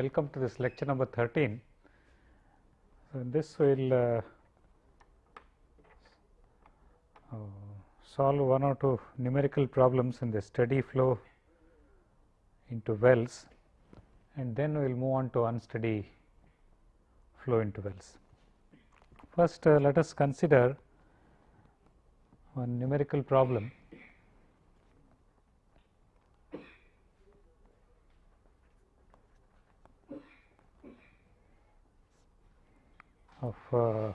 welcome to this lecture number 13. So, in this we will uh, uh, solve one or two numerical problems in the steady flow into wells and then we will move on to unsteady flow into wells. First uh, let us consider one numerical problem of uh,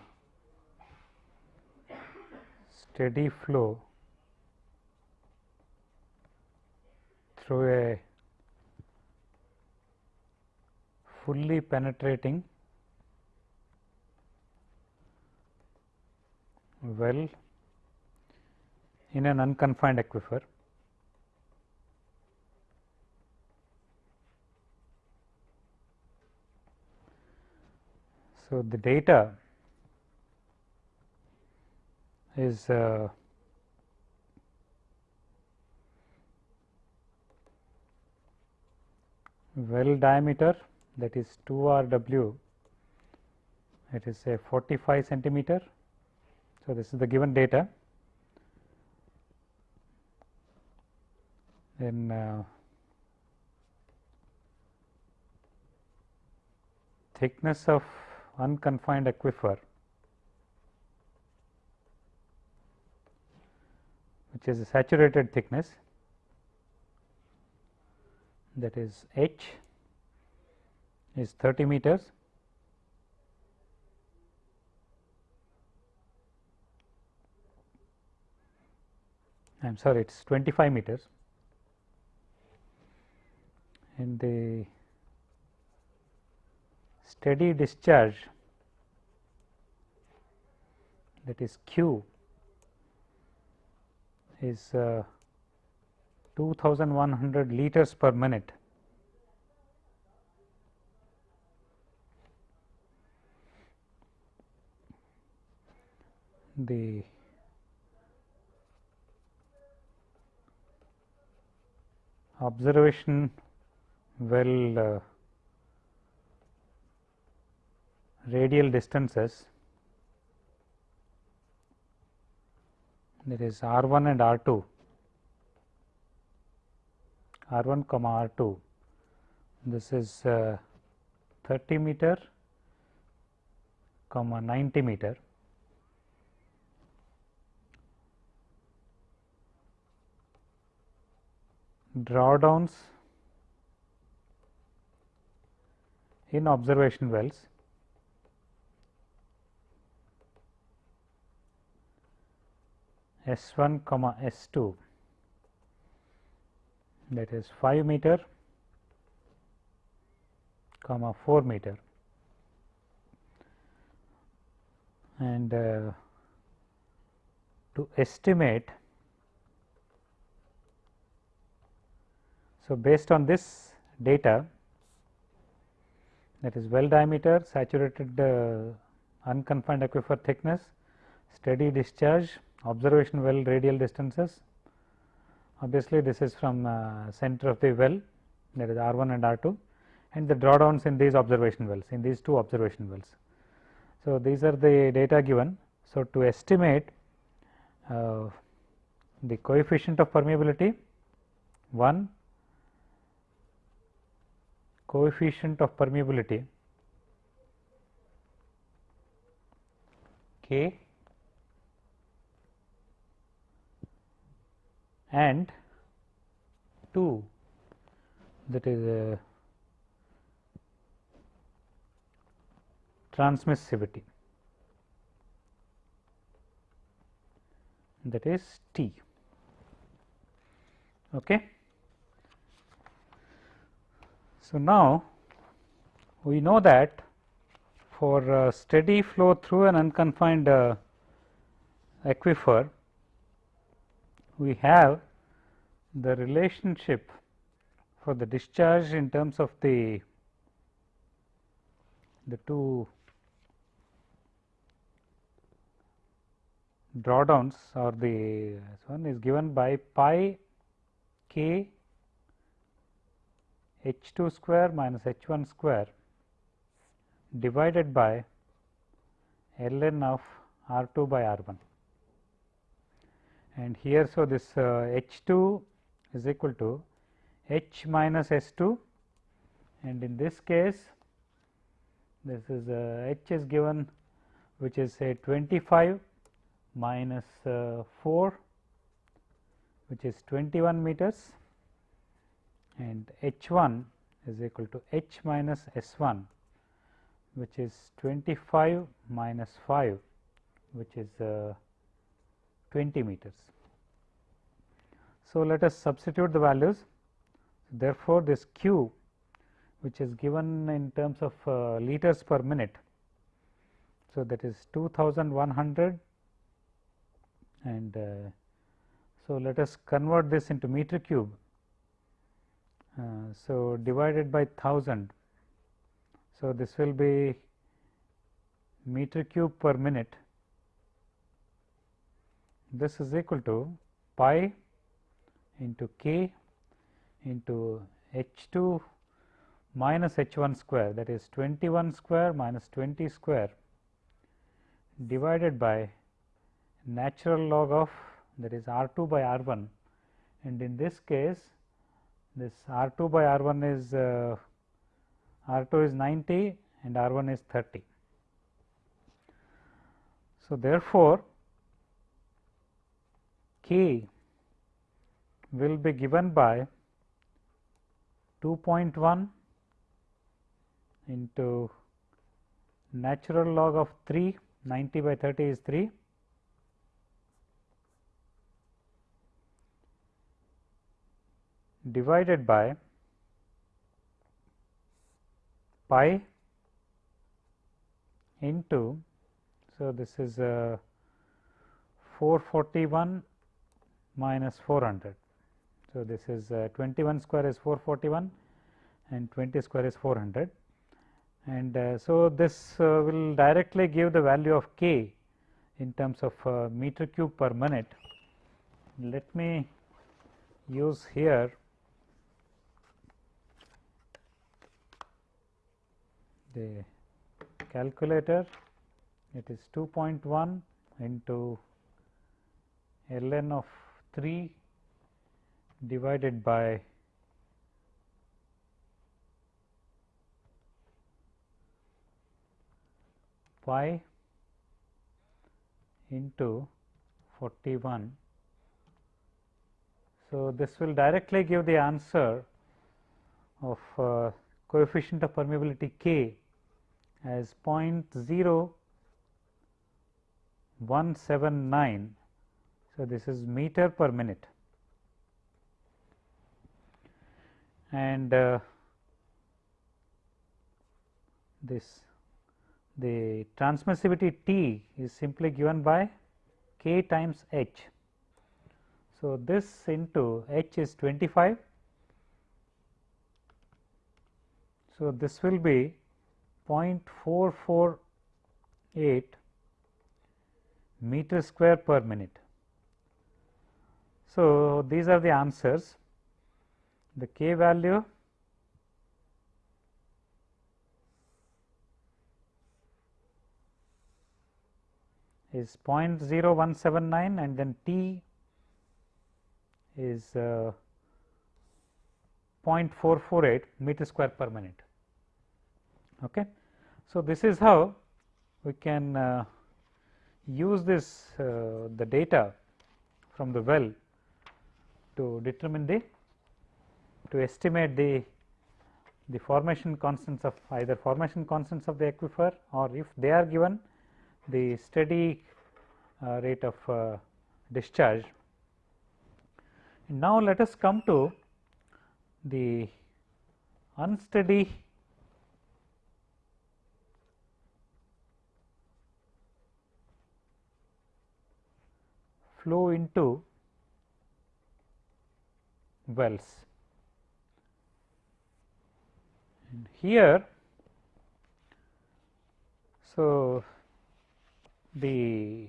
steady flow through a fully penetrating well in an unconfined aquifer. So, the data is uh, well diameter that is 2 R W it is a 45 centimeter. So, this is the given data then uh, thickness of unconfined aquifer which is a saturated thickness that is h is 30 meters. I am sorry it is 25 meters. And the steady discharge that is q is uh, 2100 liters per minute. The observation well uh, radial distances that is R 1 and R 2 R 1 comma R 2 this is uh, 30 meter comma 90 meter. Drawdowns in observation wells S 1 comma S 2 that is 5 meter comma 4 meter. And uh, to estimate So, based on this data that is well diameter, saturated uh, unconfined aquifer thickness, steady discharge, observation well radial distances. Obviously, this is from uh, center of the well that is R 1 and R 2 and the drawdowns in these observation wells in these two observation wells. So, these are the data given. So, to estimate uh, the coefficient of permeability 1 coefficient of permeability k and 2 that is a transmissivity that is T. Okay. So, now we know that for uh, steady flow through an unconfined uh, aquifer, we have the relationship for the discharge in terms of the the two drawdowns or the one is given by pi k h 2 square minus h 1 square divided by ln of r 2 by r 1 and here. So, this uh, h 2 is equal to h minus s 2 and in this case this is uh, h is given which is say 25 minus uh, 4 which is 21 meters and h 1 is equal to h minus s 1 which is 25 minus 5 which is uh, 20 meters. So, let us substitute the values therefore, this q which is given in terms of uh, liters per minute. So, that is 2100 and uh, so let us convert this into meter cube. Uh, so, divided by 1000. So, this will be meter cube per minute this is equal to pi into k into h 2 minus h 1 square that is 21 square minus 20 square divided by natural log of that is r 2 by r 1 and in this case this r 2 by r 1 is uh, r 2 is 90 and r 1 is 30. So, therefore, k will be given by 2.1 into natural log of 3 90 by 30 is 3 divided by pi into so this is uh, 441 minus 400. So, this is uh, 21 square is 441 and 20 square is 400 and uh, so this uh, will directly give the value of k in terms of uh, meter cube per minute. Let me use here the calculator it is 2.1 into ln of 3 divided by pi into 41. So, this will directly give the answer of uh, coefficient of permeability k as 0.0179 so, this is meter per minute and uh, this the transmissivity T is simply given by k times h. So, this into h is 25. So, this will be 0.448 meter square per minute. So, these are the answers the k value is 0.0179 and then t is uh, 0.448 meter square per minute. Okay. So, this is how we can uh, use this uh, the data from the well to determine the to estimate the the formation constants of either formation constants of the aquifer or if they are given the steady uh, rate of uh, discharge. Now, let us come to the unsteady flow into wells. And here, so the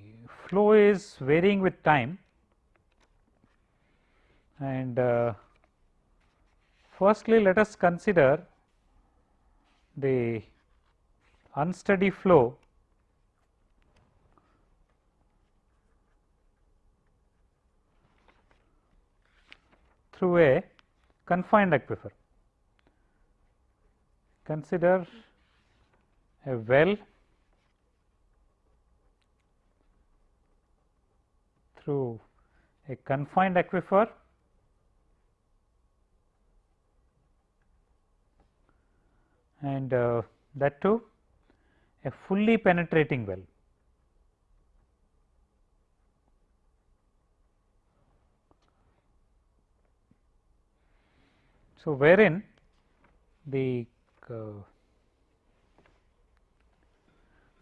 flow is varying with time and uh, Firstly, let us consider the unsteady flow through a confined aquifer. Consider a well through a confined aquifer and uh, that too a fully penetrating well. So, wherein the uh,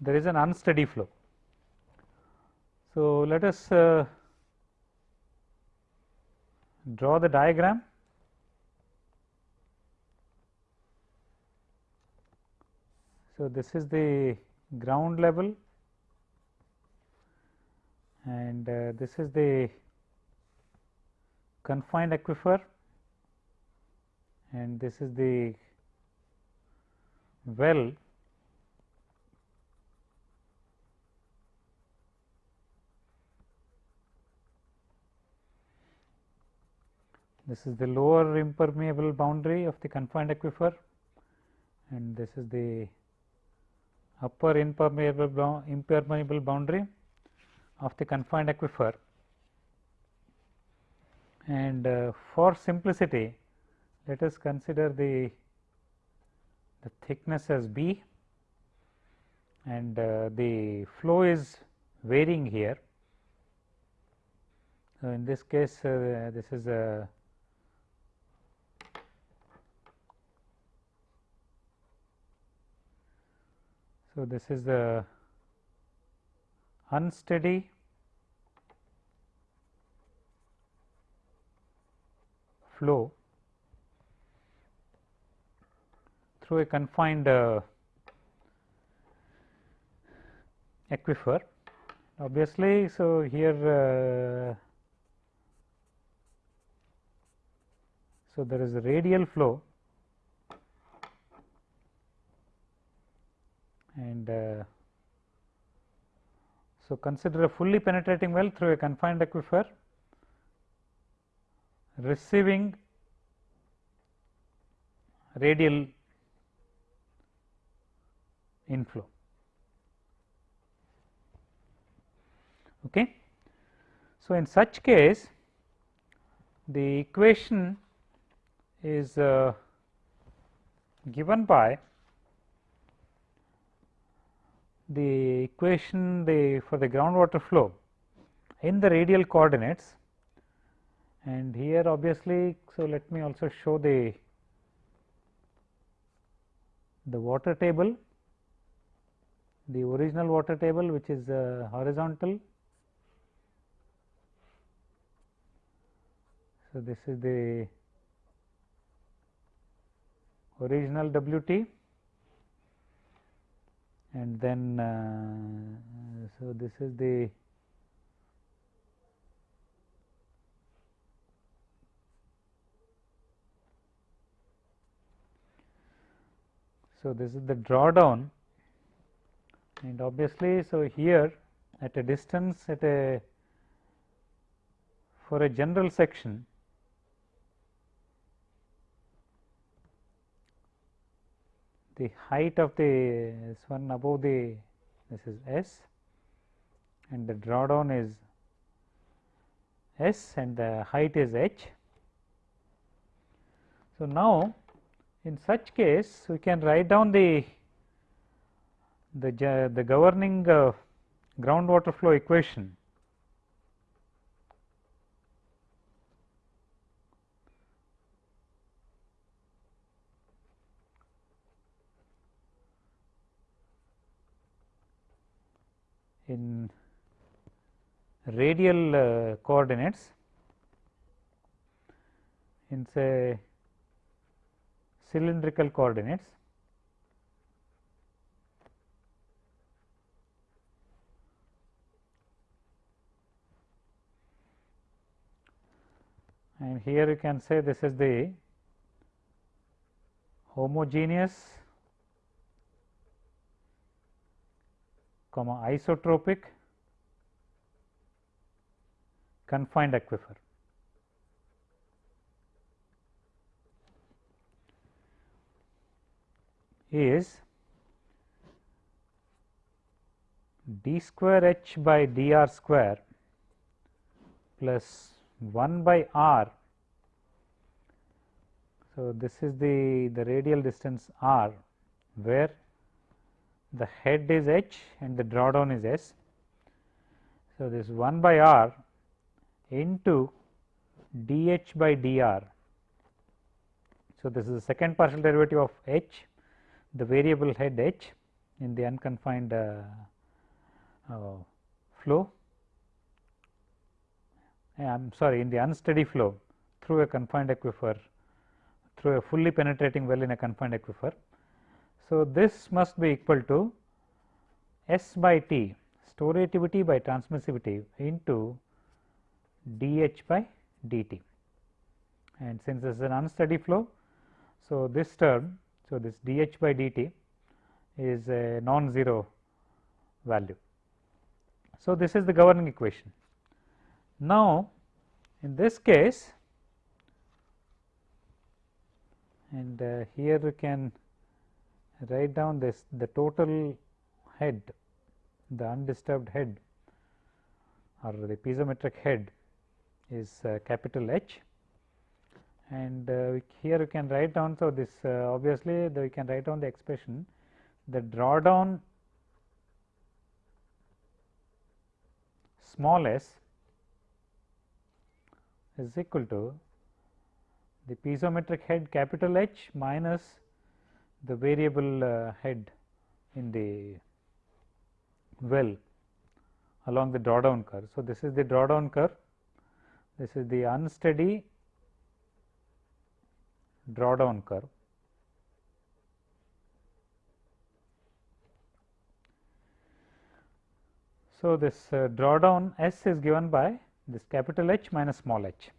there is an unsteady flow. So, let us uh, draw the diagram. So, this is the ground level and uh, this is the confined aquifer and this is the well. This is the lower impermeable boundary of the confined aquifer and this is the upper impermeable impermeable boundary of the confined aquifer. And uh, for simplicity let us consider the the thickness as b and uh, the flow is varying here. So, in this case uh, this is a So, this is the unsteady flow through a confined uh, aquifer. Obviously, so here uh, so there is a radial flow and uh, so consider a fully penetrating well through a confined aquifer receiving radial inflow. Okay. So, in such case the equation is uh, given by the equation the for the groundwater flow in the radial coordinates and here obviously. So, let me also show the the water table the original water table which is uh, horizontal. So, this is the original W t and then uh, so this is the so this is the drawdown and obviously so here at a distance at a for a general section the height of the this one above the this is S and the drawdown is S and the height is H. So, now in such case we can write down the the, the governing uh, groundwater flow equation. In radial uh, coordinates in say cylindrical coordinates and here you can say this is the homogeneous comma isotropic confined aquifer. is d square h by dr square plus 1 by r. So, this is the, the radial distance r where the head is h and the drawdown is s. So, this 1 by r into dh by dr. So, this is the second partial derivative of h the variable head h in the unconfined uh, uh, flow I am sorry in the unsteady flow through a confined aquifer through a fully penetrating well in a confined aquifer. So, this must be equal to S by T storativity by transmissivity into dH by dt and since this is an unsteady flow. So, this term so, this dH by dt is a non-zero value. So, this is the governing equation. Now, in this case and uh, here we can write down this the total head the undisturbed head or the piezometric head is uh, capital H and uh, here you can write down. So, this uh, obviously we can write down the expression the drawdown small s is equal to the piezometric head capital H minus the variable uh, head in the well along the drawdown curve. So, this is the drawdown curve, this is the unsteady drawdown curve. So, this uh, drawdown S is given by this capital H minus small h.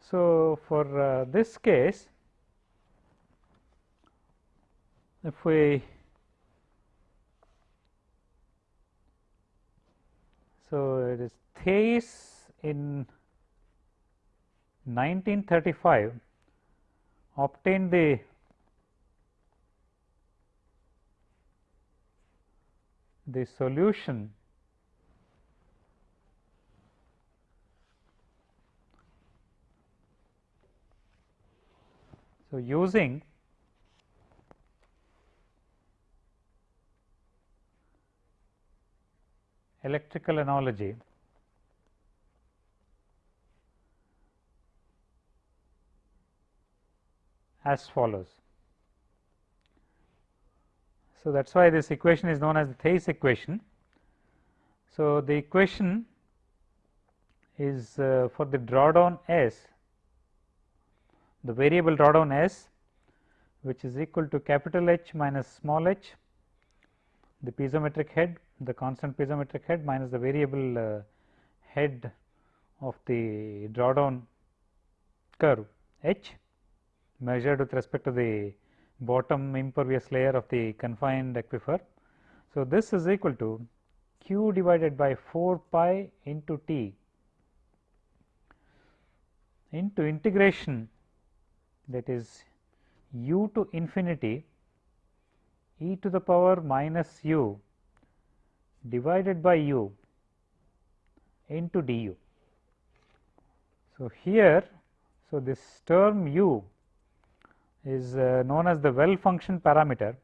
So, for uh, this case if we so it is Theis in 1935 obtain the the solution so using electrical analogy as follows. So, that is why this equation is known as the Theis equation. So, the equation is uh, for the drawdown S, the variable drawdown S which is equal to capital H minus small h, the piezometric head, the constant piezometric head minus the variable uh, head of the drawdown curve H measured with respect to the bottom impervious layer of the confined aquifer. So, this is equal to q divided by 4 pi into t into integration that is u to infinity e to the power minus u divided by u into du. So, here so this term u is uh, known as the well function parameter.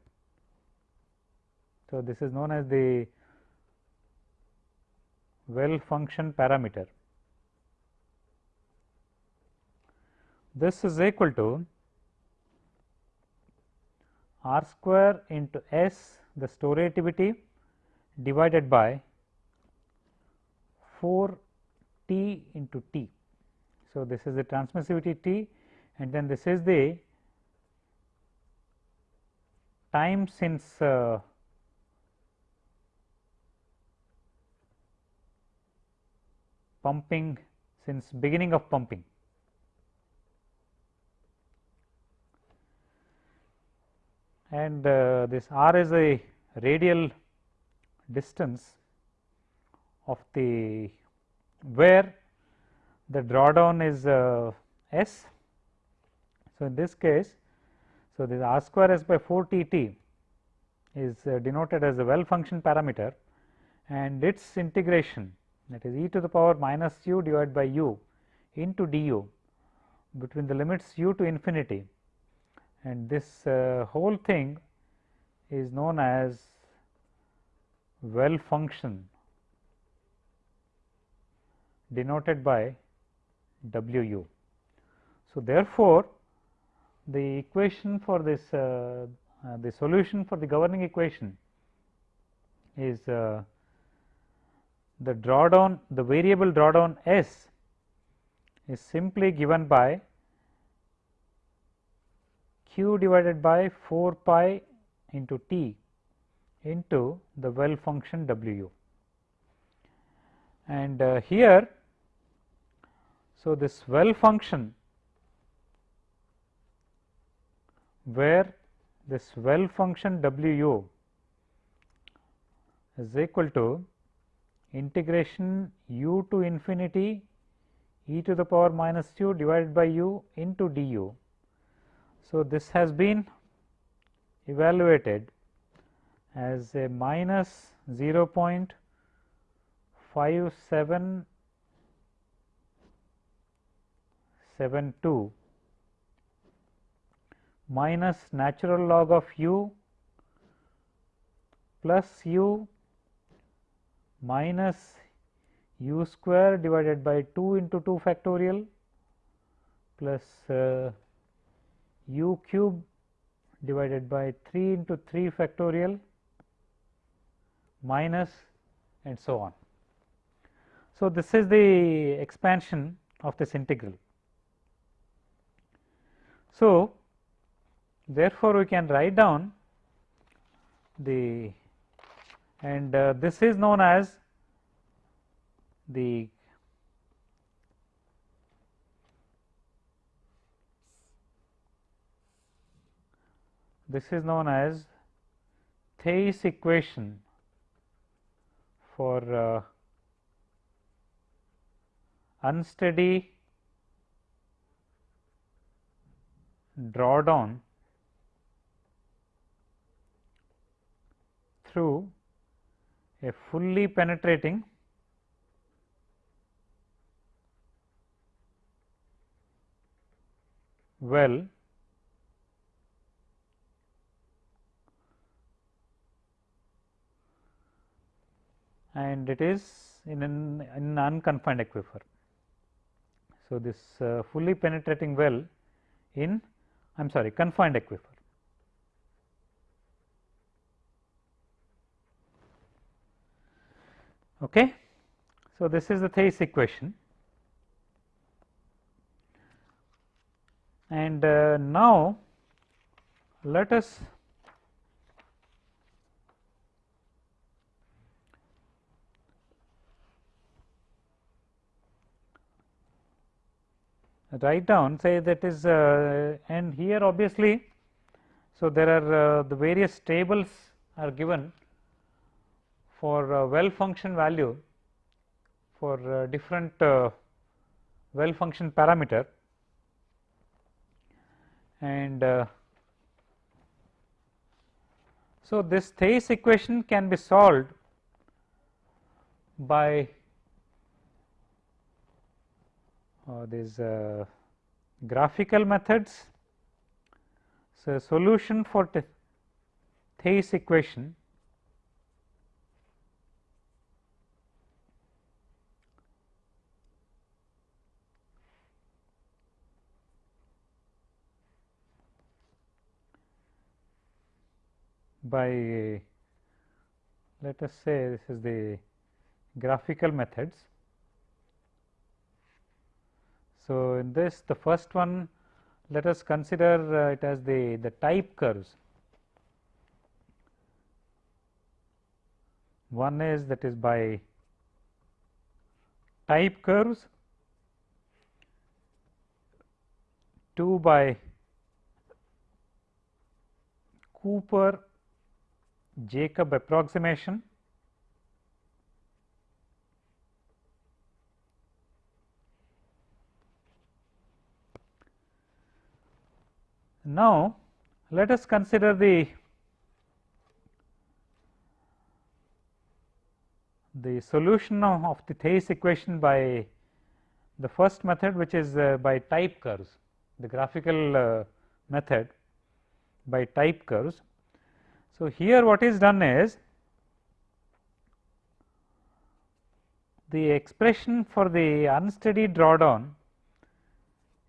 So, this is known as the well function parameter. This is equal to r square into s the storativity divided by 4 t into t. So, this is the transmissivity t and then this is the time since uh, pumping since beginning of pumping. And uh, this r is a radial distance of the where the drawdown is uh, s. So, in this case, so this r square s by 4 t t is uh, denoted as the well function parameter and its integration that is e to the power minus u divided by u into du between the limits u to infinity and this uh, whole thing is known as well function denoted by W u. So, therefore, the equation for this uh, uh, the solution for the governing equation is uh, the drawdown the variable drawdown S is simply given by q divided by 4 pi into t into the well function w. And uh, here, so this well function where this well function W is equal to integration u to infinity e to the power minus u divided by u into du. So, this has been evaluated as a minus 0.5772 minus natural log of u plus u minus u square divided by 2 into 2 factorial plus uh, u cube divided by 3 into 3 factorial minus and so on. So, this is the expansion of this integral. So, therefore, we can write down the and uh, this is known as the this is known as Theis equation for uh, unsteady drawdown through a fully penetrating well and it is in an, in unconfined aquifer. So, this uh, fully penetrating well in I am sorry confined aquifer. Okay. So, this is the Theis equation and uh, now let us write down say that is uh, and here obviously. So, there are uh, the various tables are given for uh, well function value for uh, different uh, well function parameter and uh, so this Theis equation can be solved by uh, these uh, graphical methods. So, solution for Theis equation by let us say this is the graphical methods so, in this the first one let us consider uh, it as the, the type curves. One is that is by type curves, two by Cooper Jacob approximation Now, let us consider the the solution of the Theis equation by the first method which is uh, by type curves the graphical uh, method by type curves. So, here what is done is the expression for the unsteady drawdown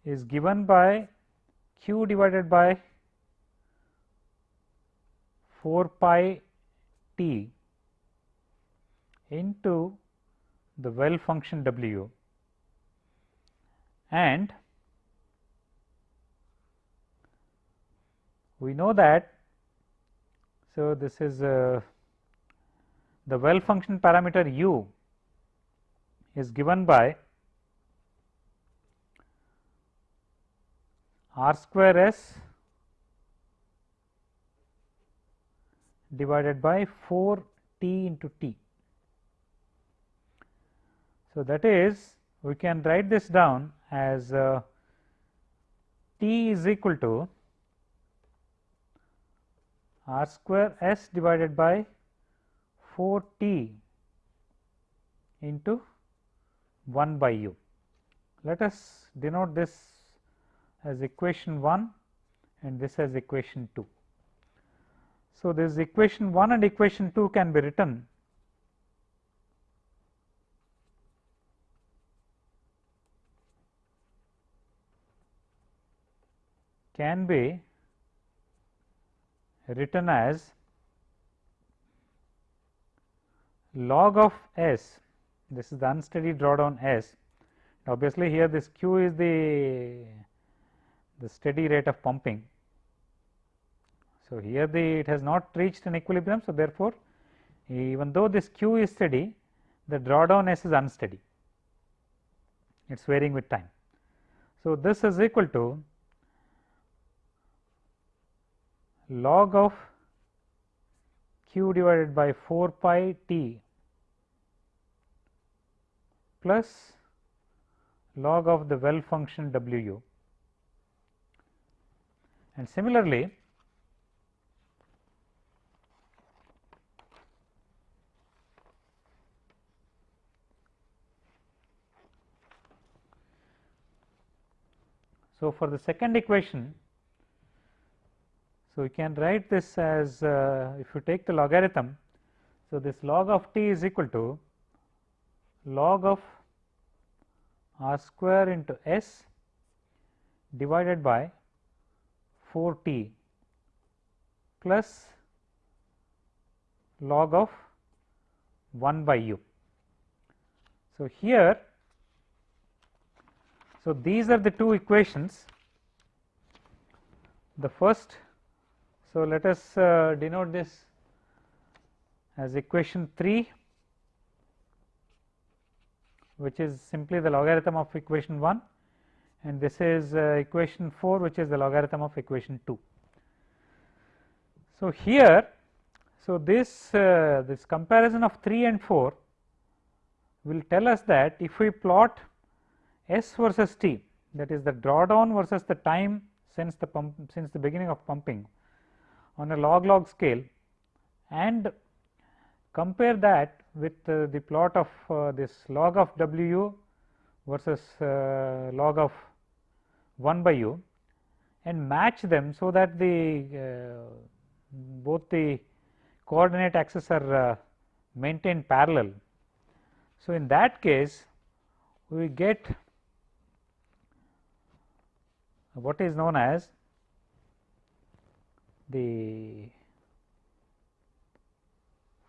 is given by q divided by 4 pi t into the well function w and we know that so this is uh, the well function parameter u is given by r square s divided by 4 t into t. So, that is we can write this down as uh, t is equal to r square s divided by 4 t into 1 by u. Let us denote this as equation 1 and this as equation 2. So, this equation 1 and equation 2 can be written can be written as log of S this is the unsteady drawdown S obviously here this q is the the steady rate of pumping. So, here the it has not reached an equilibrium. So, therefore, even though this q is steady the drawdown S is unsteady it is varying with time. So, this is equal to log of q divided by 4 pi t plus log of the well function w u. And similarly, so for the second equation so, we can write this as uh, if you take the logarithm. So, this log of t is equal to log of r square into s divided by 4 t plus log of 1 by u. So, here so these are the two equations the first so, let us uh, denote this as equation 3 which is simply the logarithm of equation 1 and this is uh, equation 4 which is the logarithm of equation 2. So, here so this uh, this comparison of 3 and 4 will tell us that if we plot S versus T that is the drawdown versus the time since the pump since the beginning of pumping on a log log scale and compare that with uh, the plot of uh, this log of W versus uh, log of 1 by u and match them so that the uh, both the coordinate axes are uh, maintained parallel. So, in that case we get what is known as the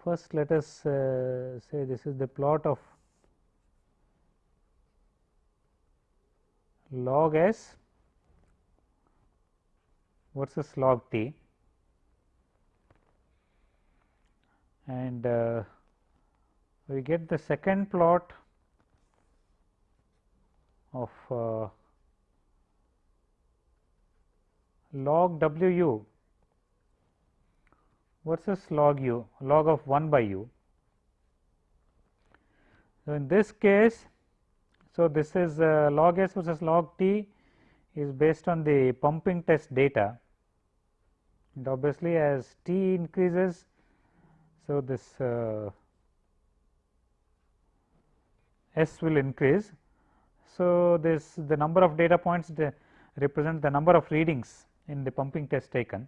first let us uh, say this is the plot of log s versus log t? And uh, we get the second plot of uh, log w u. Versus log u? Log of 1 by u. So, in this case, so this is uh, log s versus log t is based on the pumping test data and obviously as t increases. So, this uh, s will increase. So, this the number of data points represent the number of readings in the pumping test taken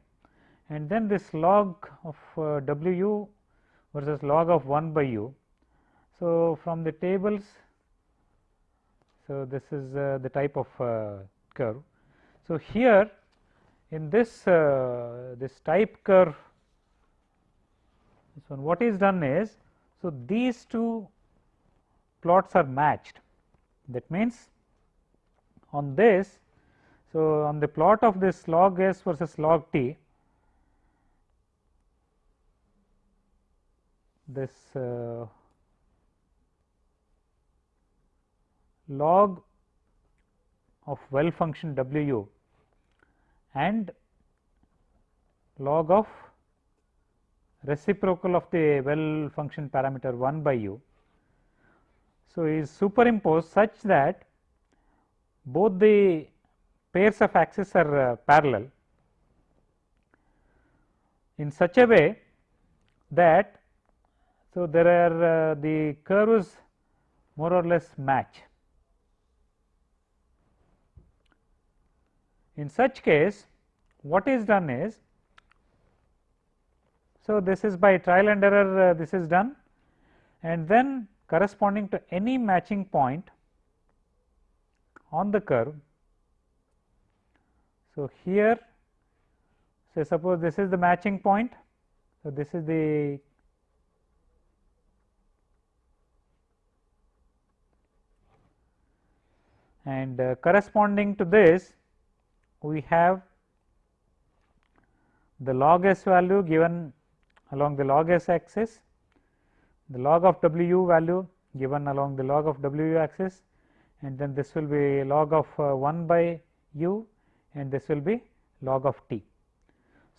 and then this log of uh, W versus log of 1 by u. So, from the tables, so this is uh, the type of uh, curve. So, here in this uh, this type curve, this one what is done is, so these two plots are matched that means on this so on the plot of this log s versus log t this uh, log of well function W and log of reciprocal of the well function parameter 1 by u. So, is superimposed such that both the pairs of axes are uh, parallel in such a way that so, there are uh, the curves more or less match. In such case what is done is, so this is by trial and error uh, this is done and then corresponding to any matching point on the curve. So, here say suppose this is the matching point. So, this is the and uh, corresponding to this we have the log s value given along the log s axis, the log of w u value given along the log of w axis and then this will be log of uh, 1 by u and this will be log of t.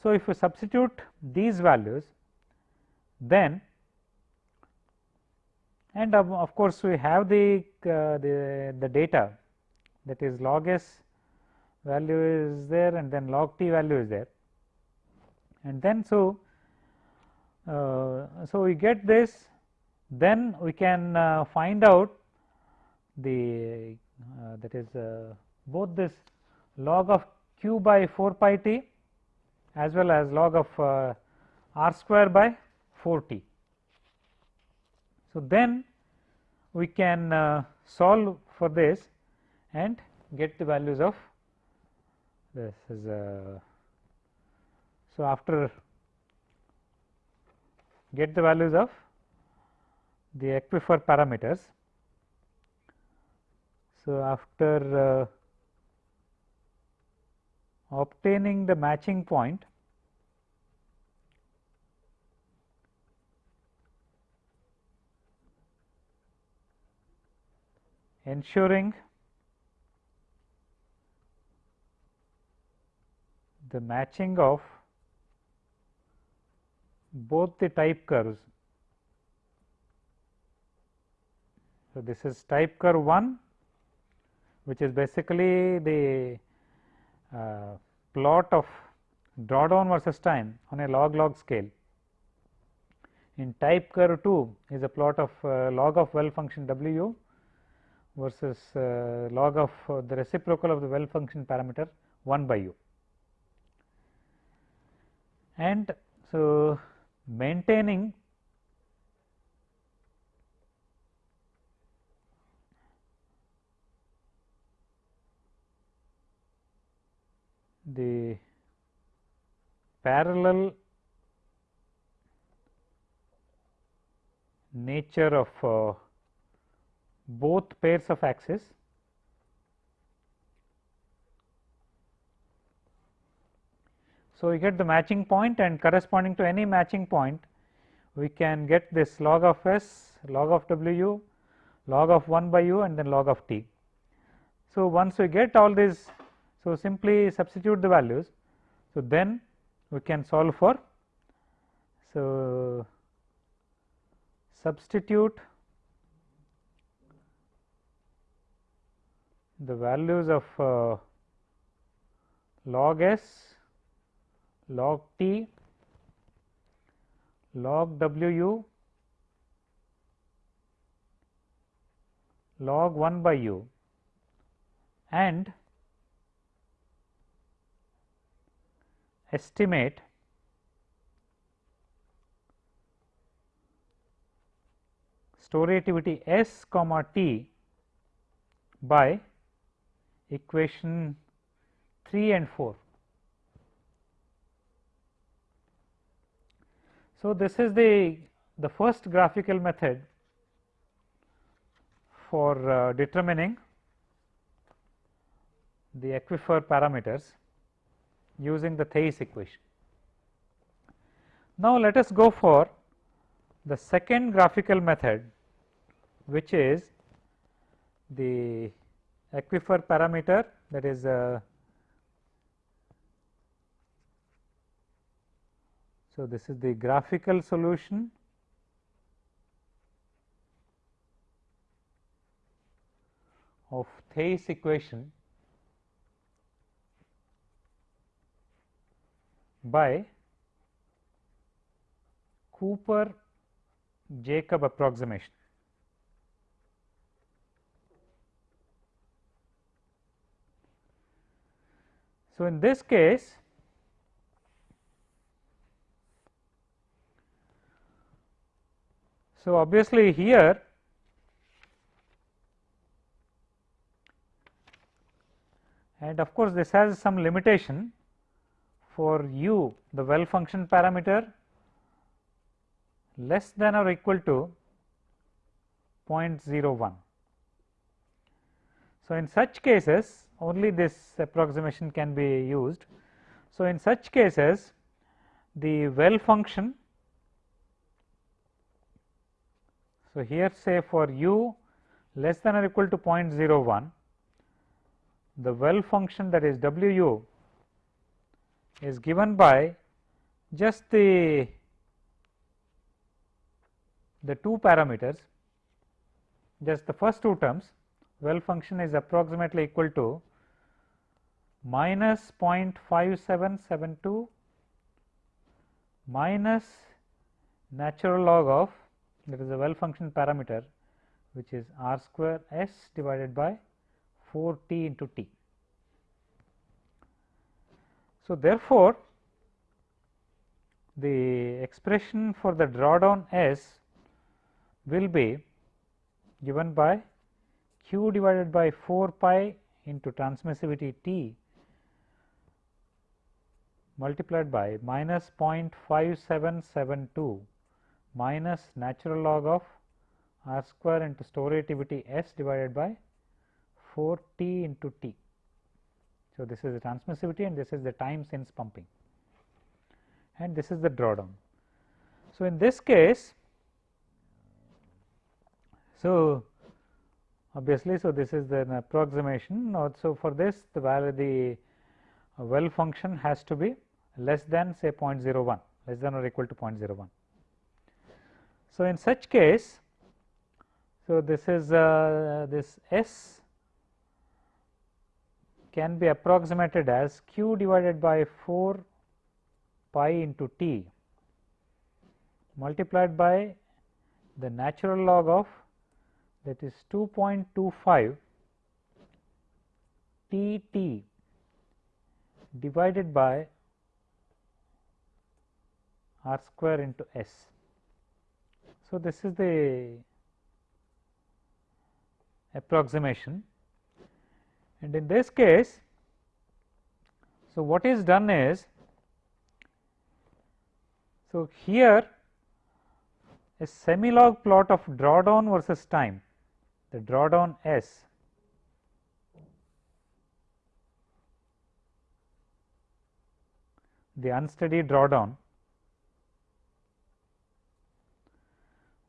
So, if we substitute these values then and of, of course, we have the, uh, the, the data that is log s value is there and then log t value is there and then so uh, so we get this then we can uh, find out the uh, that is uh, both this log of q by 4 pi t as well as log of uh, r square by 4 t. So, then we can uh, solve for this and get the values of this is a so after get the values of the aquifer parameters. So, after uh, obtaining the matching point ensuring the matching of both the type curves. So, this is type curve 1 which is basically the uh, plot of drawdown versus time on a log log scale. In type curve 2 is a plot of uh, log of well function w versus uh, log of the reciprocal of the well function parameter 1 by u. and so maintaining the parallel nature of uh, both pairs of axes So, we get the matching point and corresponding to any matching point we can get this log of s, log of w log of 1 by u and then log of t. So, once we get all these, so simply substitute the values. So, then we can solve for So, substitute the values of uh, log s, log t, log w u, log 1 by u and estimate storativity S comma t by equation 3 and 4. So, this is the, the first graphical method for uh, determining the aquifer parameters using the Theis equation. Now, let us go for the second graphical method which is the aquifer parameter that is uh, so this is the graphical solution of Theis equation by Cooper Jacob approximation. So, in this case so obviously here and of course, this has some limitation for u the well function parameter less than or equal to 0.01. So, in such cases only this approximation can be used. So, in such cases the well function so here say for u less than or equal to 0.01 the well function that is w u is given by just the the two parameters just the first two terms well function is approximately equal to minus 0.5772 minus natural log of that is a well function parameter which is r square s divided by 4 t into t. So, therefore, the expression for the drawdown s will be given by q divided by 4 pi into transmissivity T multiplied by minus 0.5772 minus natural log of r square into storativity S divided by 4 T into T. So, this is the transmissivity and this is the time since pumping and this is the drawdown. So, in this case so, obviously, so this is an approximation also for this the value uh, the well function has to be less than say 0.01 less than or equal to 0.01. So, in such case, so this is uh, this S can be approximated as q divided by 4 pi into t multiplied by the natural log of that is 2.25 T T divided by r square into s. So, this is the approximation. And in this case, so what is done is, so here a semi log plot of drawdown versus time the drawdown S. The unsteady drawdown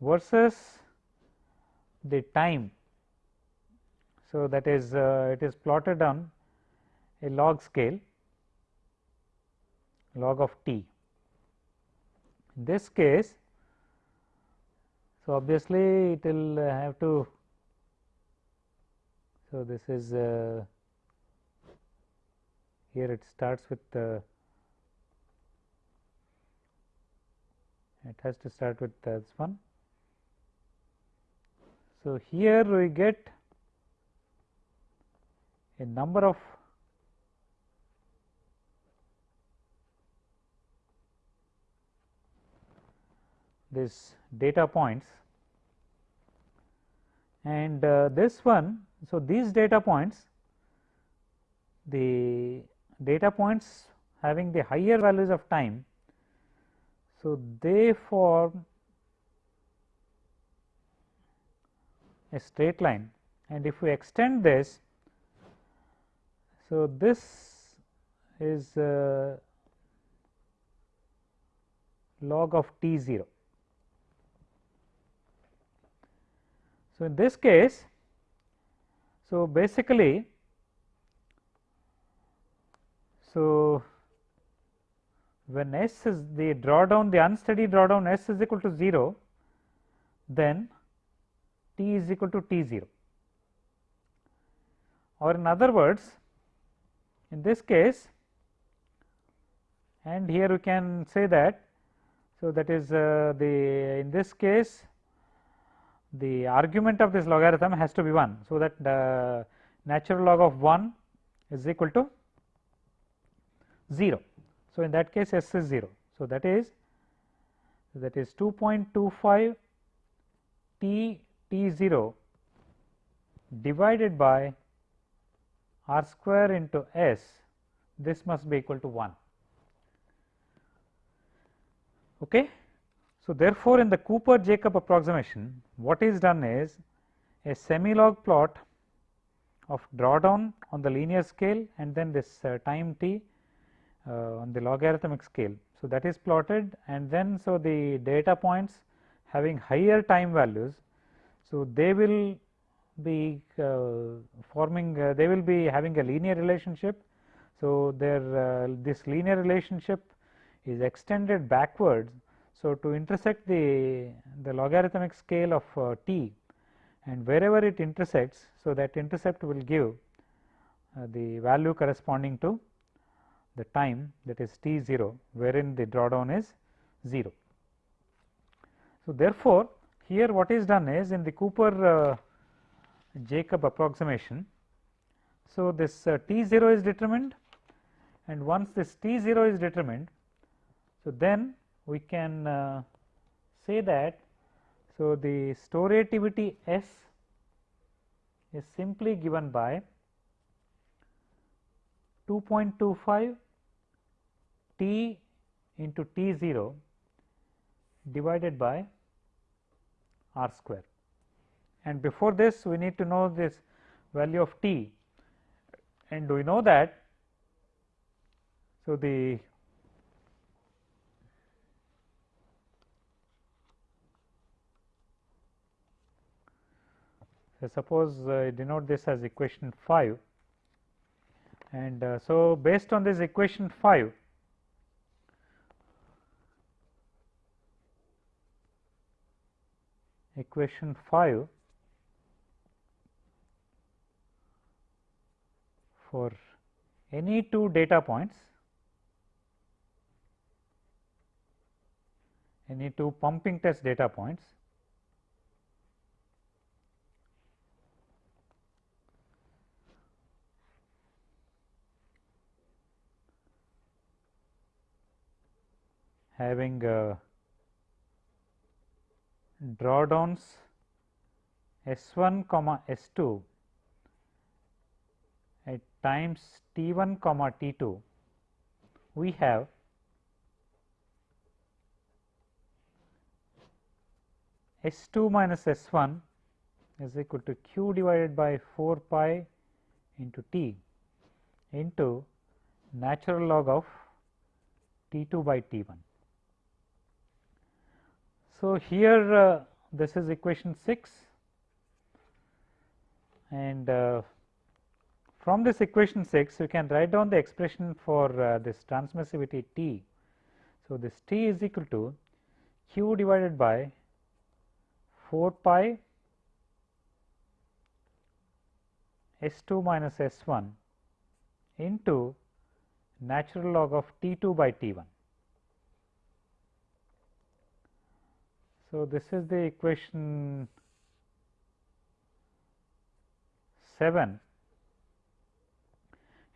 versus the time. So, that is uh, it is plotted on a log scale log of t. In this case, so obviously it will have to, so this is uh, here it starts with uh, it has to start with this one. So, here we get a number of these data points and uh, this one. So, these data points the data points having the higher values of time. So, they form a straight line and if we extend this. So, this is uh, log of t 0. So, in this case, so basically, so when S is the drawdown the unsteady drawdown S is equal to 0, then T is equal to T 0 or in other words in this case and here we can say that. So, that is uh, the in this case the argument of this logarithm has to be 1. So, that the natural log of 1 is equal to 0. So, in that case s is 0. So, that is that is 2.25 t t 0 divided by r square into s this must be equal to 1. Okay. So, therefore, in the Cooper Jacob approximation what is done is a semi log plot of drawdown on the linear scale and then this uh, time t uh, on the logarithmic scale. So, that is plotted and then so the data points having higher time values. So, they will be uh, forming uh, they will be having a linear relationship. So, their uh, this linear relationship is extended backwards so, to intersect the, the logarithmic scale of uh, t and wherever it intersects, so that intercept will give uh, the value corresponding to the time that is t 0 wherein the drawdown is 0. So, therefore, here what is done is in the Cooper uh, Jacob approximation. So, this uh, t 0 is determined and once this t 0 is determined. So, then we can uh, say that so the storativity S is simply given by 2.25 t into t 0 divided by r square. And before this we need to know this value of t. And do we know that so the suppose uh, denote this as equation 5 and uh, so based on this equation 5 equation 5 for any two data points any two pumping test data points having uh, drawdowns S 1 comma S 2 at times T 1 comma T 2 we have S 2 minus S 1 is equal to q divided by 4 pi into T into natural log of T 2 by T 1. So, here uh, this is equation 6 and uh, from this equation 6 you can write down the expression for uh, this transmissivity T. So, this T is equal to q divided by 4 pi S 2 minus S 1 into natural log of T 2 by T 1. So, this is the equation 7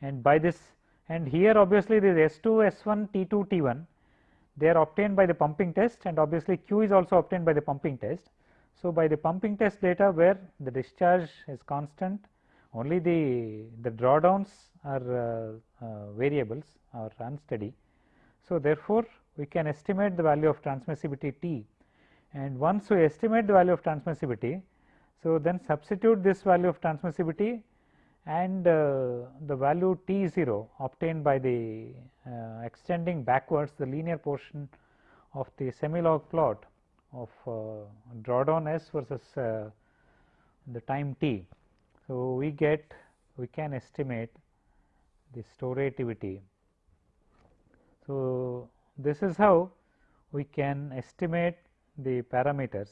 and by this and here obviously this S 2 S 1 T 2 T 1 they are obtained by the pumping test and obviously Q is also obtained by the pumping test. So, by the pumping test data where the discharge is constant only the, the drawdowns are uh, uh, variables or unsteady. So, therefore, we can estimate the value of transmissivity T and once we estimate the value of transmissivity. So, then substitute this value of transmissivity and uh, the value T 0 obtained by the uh, extending backwards the linear portion of the semi log plot of uh, drawdown S versus uh, the time T. So, we get we can estimate the storativity. So, this is how we can estimate the parameters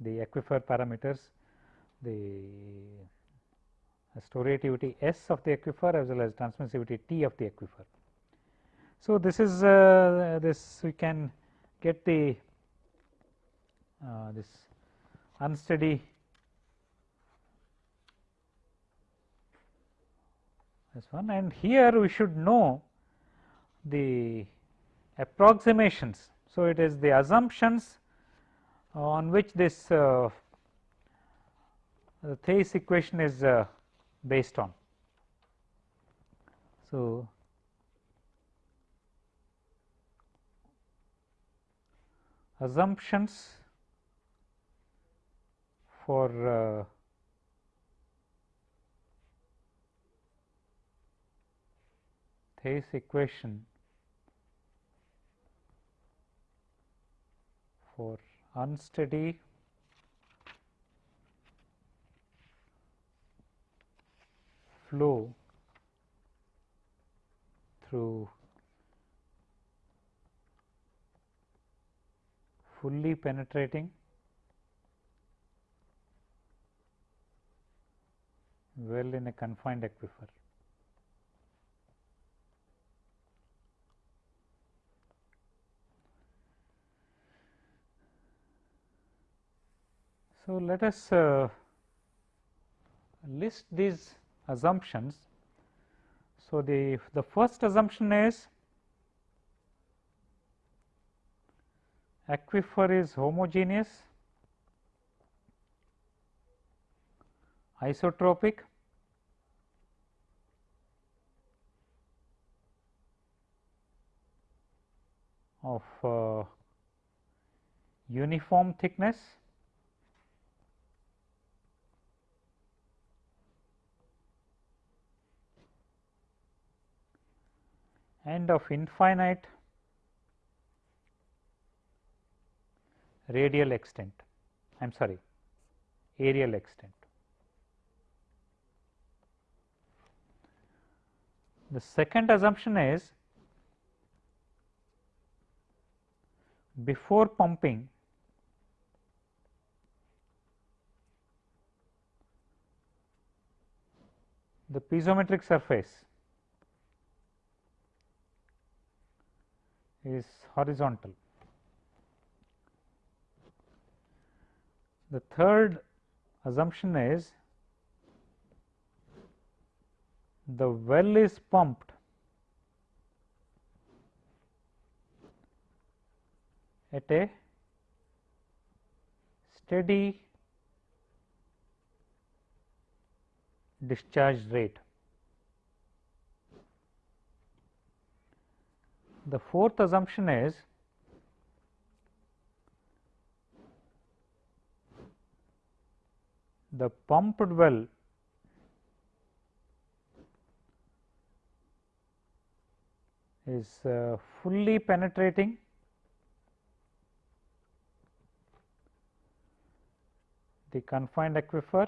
the aquifer parameters the storativity S of the aquifer as well as transmissivity T of the aquifer. So, this is uh, this we can get the uh, this unsteady this one and here we should know the approximations. So, it is the assumptions on which this uh, Theis equation is uh, based on. So, assumptions for uh, Theis equation for unsteady. Flow through. Fully penetrating. Well in a confined aquifer. So, let us uh, list these assumptions. So, the, the first assumption is aquifer is homogeneous, isotropic, of uh, uniform thickness and of infinite radial extent I am sorry areal extent. The second assumption is before pumping the piezometric surface is horizontal. The third assumption is the well is pumped at a steady discharge rate. The fourth assumption is the pumped well is uh, fully penetrating the confined aquifer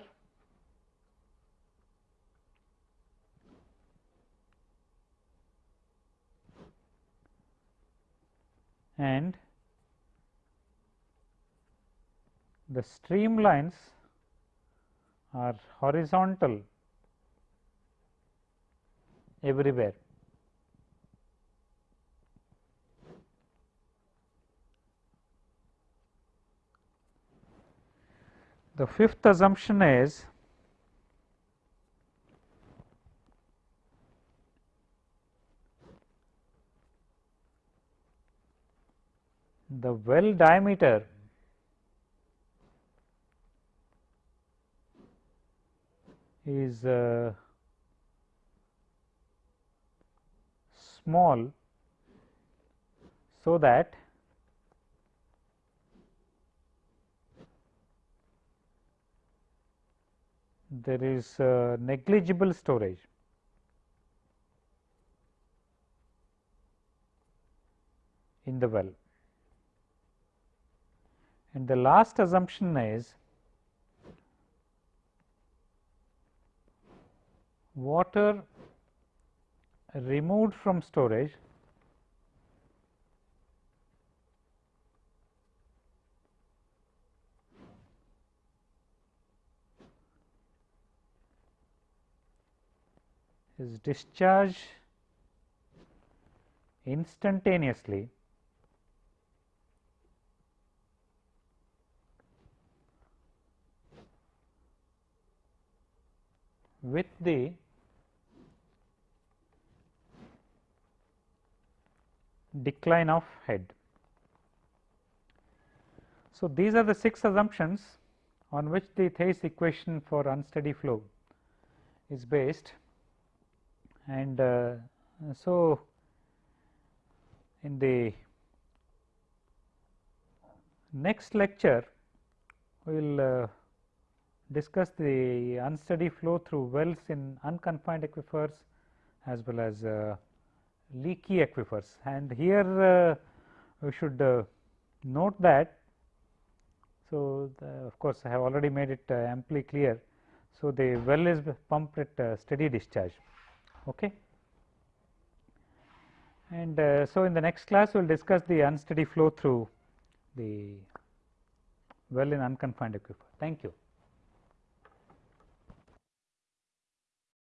and the streamlines are horizontal everywhere. The fifth assumption is the well diameter is uh, small so that there is uh, negligible storage. in the well. And the last assumption is water removed from storage is discharged instantaneously with the decline of head. So, these are the six assumptions on which the Theis equation for unsteady flow is based and uh, so in the next lecture we will uh, discuss the unsteady flow through wells in unconfined aquifers as well as uh, leaky aquifers and here uh, we should uh, note that. So, of course, I have already made it uh, amply clear. So, the well is pumped at uh, steady discharge. Okay. And uh, so, in the next class we will discuss the unsteady flow through the well in unconfined aquifer. Thank you.